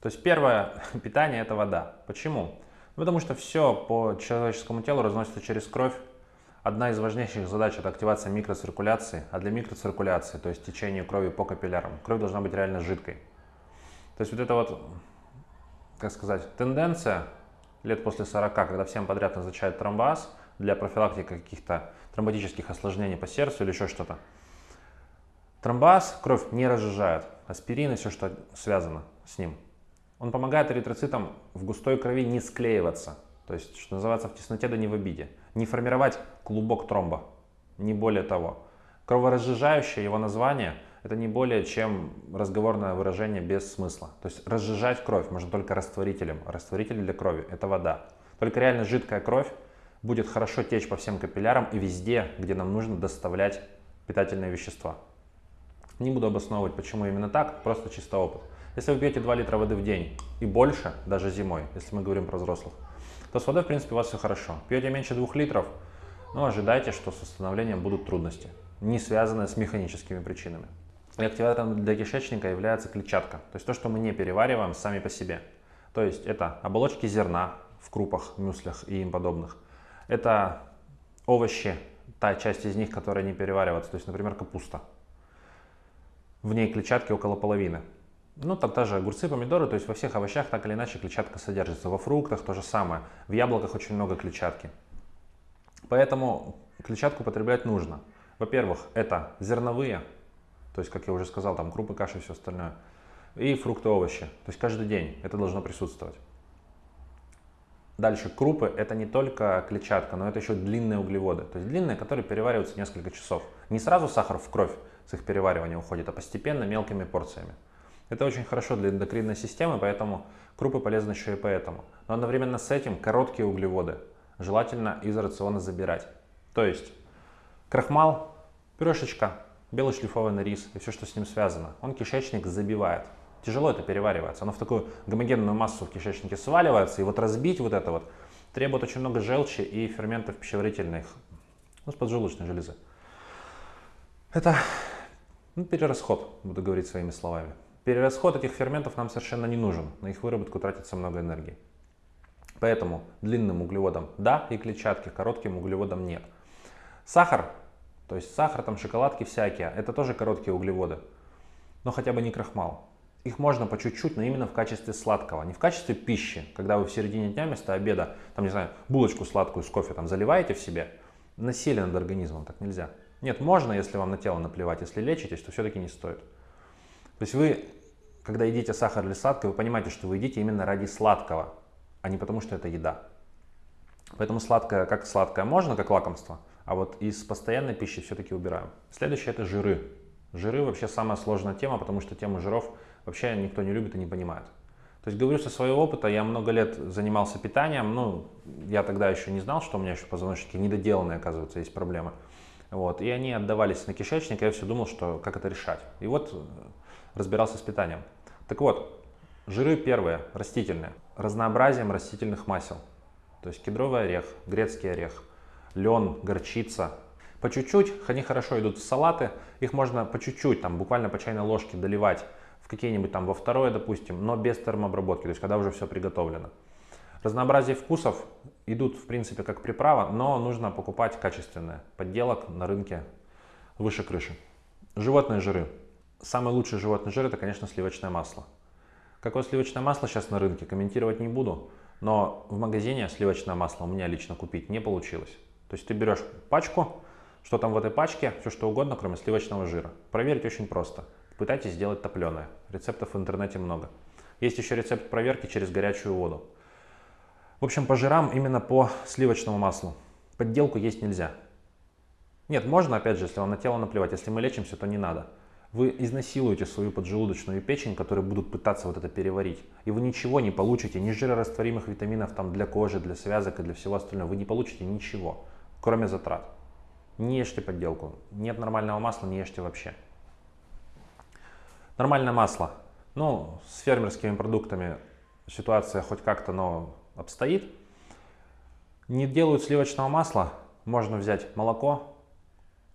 То есть первое питание это вода. Почему? Потому что все по человеческому телу разносится через кровь. Одна из важнейших задач это активация микроциркуляции, а для микроциркуляции, то есть течение крови по капиллярам, кровь должна быть реально жидкой. То есть вот это вот, как сказать, тенденция лет после 40, когда всем подряд назначают тромбоаз для профилактики каких-то тромботических осложнений по сердцу или еще что-то. Тромбоаз кровь не разжижает, аспирин и все, что связано с ним. Он помогает эритроцитам в густой крови не склеиваться, то есть, что называется, в тесноте да не в обиде, не формировать клубок тромба, не более того. Кроворазжижающее его название – это не более чем разговорное выражение без смысла. То есть разжижать кровь можно только растворителем. Растворитель для крови – это вода. Только реально жидкая кровь будет хорошо течь по всем капиллярам и везде, где нам нужно доставлять питательные вещества. Не буду обосновывать, почему именно так, просто чисто опыт. Если вы пьете 2 литра воды в день и больше, даже зимой, если мы говорим про взрослых, то с водой, в принципе, у вас все хорошо. Пьете меньше 2 литров, ну, ожидайте, что с восстановлением будут трудности, не связанные с механическими причинами. И активатором для кишечника является клетчатка, то есть то, что мы не перевариваем сами по себе. То есть это оболочки зерна в крупах, мюслях и им подобных. Это овощи, та часть из них, которая не переваривается, то есть, например, капуста. В ней клетчатки около половины. Ну, там тоже огурцы, помидоры, то есть во всех овощах так или иначе клетчатка содержится. Во фруктах то же самое. В яблоках очень много клетчатки. Поэтому клетчатку потреблять нужно. Во-первых, это зерновые то есть, как я уже сказал, там крупы, каши и все остальное. И фрукты, овощи. То есть каждый день это должно присутствовать. Дальше крупы это не только клетчатка, но это еще длинные углеводы. То есть длинные, которые перевариваются несколько часов. Не сразу сахар в кровь с их переваривания уходит, а постепенно мелкими порциями. Это очень хорошо для эндокринной системы, поэтому крупы полезны еще и поэтому. Но одновременно с этим короткие углеводы желательно из рациона забирать. То есть крахмал, пюрешечка, белый шлифованный рис и все, что с ним связано, он кишечник забивает. Тяжело это переваривается. Оно в такую гомогенную массу в кишечнике сваливается. И вот разбить вот это вот требует очень много желчи и ферментов пищеварительных, ну, с поджелудочной железы. Это ну, перерасход, буду говорить своими словами. Перерасход этих ферментов нам совершенно не нужен. На их выработку тратится много энергии. Поэтому длинным углеводам да и клетчатке, коротким углеводам нет. Сахар то есть сахар, там шоколадки всякие, это тоже короткие углеводы, но хотя бы не крахмал. Их можно по чуть-чуть, но именно в качестве сладкого, не в качестве пищи, когда вы в середине дня вместо обеда, там, не знаю, булочку сладкую с кофе там заливаете в себе, насилие над организмом, так нельзя. Нет, можно, если вам на тело наплевать, если лечитесь, то все-таки не стоит. То есть вы, когда едите сахар или сладкое, вы понимаете, что вы едите именно ради сладкого, а не потому, что это еда. Поэтому сладкое, как сладкое можно, как лакомство, а вот из постоянной пищи все-таки убираем. Следующее это жиры. Жиры вообще самая сложная тема, потому что тему жиров вообще никто не любит и не понимает. То есть говорю со своего опыта, я много лет занимался питанием, ну, я тогда еще не знал, что у меня еще позвоночники недоделанные, оказывается, есть проблемы. Вот, и они отдавались на кишечник, я все думал, что как это решать. И вот разбирался с питанием. Так вот, жиры первые, растительные, разнообразием растительных масел. То есть кедровый орех, грецкий орех, лен, горчица. По чуть-чуть, они хорошо идут в салаты, их можно по чуть-чуть, там буквально по чайной ложке доливать в какие-нибудь там во второе, допустим, но без термообработки, то есть когда уже все приготовлено. Разнообразие вкусов идут в принципе как приправа, но нужно покупать качественные. Подделок на рынке выше крыши. Животные жиры. Самый лучший животный жир это, конечно, сливочное масло. Какое сливочное масло сейчас на рынке, комментировать не буду, но в магазине сливочное масло у меня лично купить не получилось. То есть ты берешь пачку, что там в этой пачке, все что угодно, кроме сливочного жира. Проверить очень просто. Пытайтесь сделать топленое. Рецептов в интернете много. Есть еще рецепт проверки через горячую воду. В общем, по жирам именно по сливочному маслу. Подделку есть нельзя. Нет, можно, опять же, если вам на тело наплевать. Если мы лечимся, то не надо. Вы изнасилуете свою поджелудочную печень, которые будут пытаться вот это переварить. И вы ничего не получите, ни жирорастворимых витаминов там для кожи, для связок и для всего остального. Вы не получите ничего кроме затрат. Не ешьте подделку. Нет нормального масла, не ешьте вообще. Нормальное масло. Ну, с фермерскими продуктами ситуация хоть как-то, но обстоит. Не делают сливочного масла. Можно взять молоко,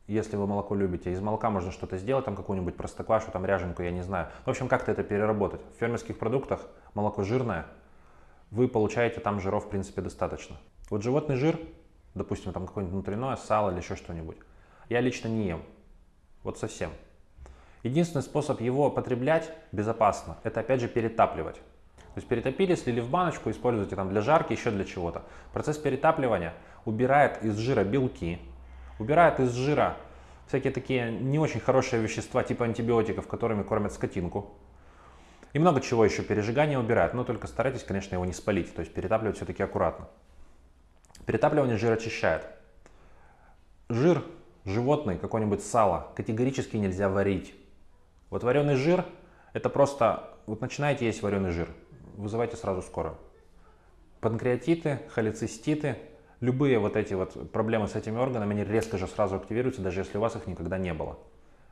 если вы молоко любите. Из молока можно что-то сделать, там какую-нибудь простоквашу, там ряженку, я не знаю. В общем, как-то это переработать. В фермерских продуктах молоко жирное, вы получаете там жиров, в принципе, достаточно. Вот животный жир, допустим, там какое-нибудь внутреннее сало или еще что-нибудь, я лично не ем. Вот совсем. Единственный способ его потреблять безопасно, это опять же перетапливать. То есть перетопили, слили в баночку, используйте там для жарки, еще для чего-то. Процесс перетапливания убирает из жира белки, убирает из жира всякие такие не очень хорошие вещества, типа антибиотиков, которыми кормят скотинку. И много чего еще пережигание убирает, но только старайтесь, конечно, его не спалить, то есть перетапливать все-таки аккуратно. Перетапливание жира очищает. Жир животный, какой-нибудь сало, категорически нельзя варить. Вот вареный жир, это просто, вот начинаете есть вареный жир, вызывайте сразу скорую. Панкреатиты, холециститы, любые вот эти вот проблемы с этими органами, они резко же сразу активируются, даже если у вас их никогда не было.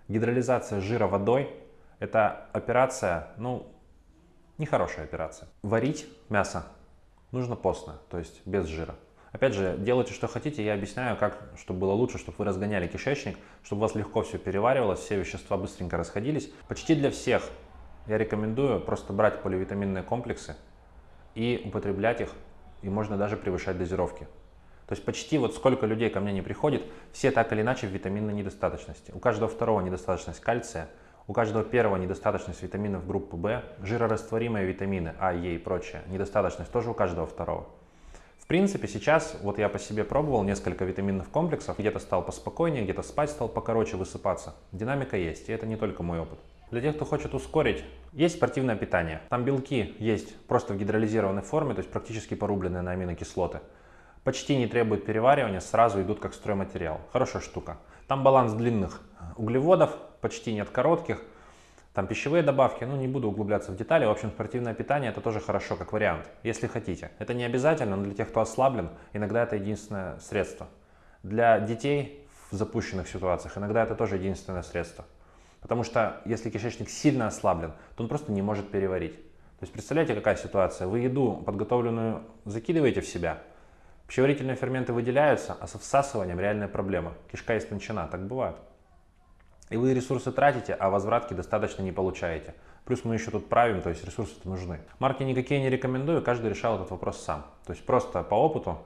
Гидролизация жира водой – это операция, ну, нехорошая операция. Варить мясо нужно постно, то есть без жира. Опять же, делайте, что хотите, я объясняю, как, чтобы было лучше, чтобы вы разгоняли кишечник, чтобы у вас легко все переваривалось, все вещества быстренько расходились. Почти для всех я рекомендую просто брать поливитаминные комплексы и употреблять их, и можно даже превышать дозировки. То есть почти вот сколько людей ко мне не приходит, все так или иначе в витаминной недостаточности. У каждого второго недостаточность кальция, у каждого первого недостаточность витаминов группы В, жирорастворимые витамины А, Е и прочее, недостаточность тоже у каждого второго. В принципе, сейчас вот я по себе пробовал несколько витаминных комплексов, где-то стал поспокойнее, где-то спать стал покороче, высыпаться. Динамика есть, и это не только мой опыт. Для тех, кто хочет ускорить, есть спортивное питание. Там белки есть просто в гидролизированной форме, то есть практически порубленные на аминокислоты. Почти не требуют переваривания, сразу идут как стройматериал. Хорошая штука. Там баланс длинных углеводов, почти нет коротких. Там пищевые добавки, ну не буду углубляться в детали. В общем, спортивное питание это тоже хорошо, как вариант, если хотите. Это не обязательно, но для тех, кто ослаблен, иногда это единственное средство. Для детей в запущенных ситуациях иногда это тоже единственное средство. Потому что если кишечник сильно ослаблен, то он просто не может переварить. То есть представляете, какая ситуация? Вы еду подготовленную закидываете в себя, пищеварительные ферменты выделяются, а со всасыванием реальная проблема. Кишка истончена, так бывает. И вы ресурсы тратите, а возвратки достаточно не получаете. Плюс мы еще тут правим, то есть ресурсы нужны. Марки никакие не рекомендую, каждый решал этот вопрос сам. То есть просто по опыту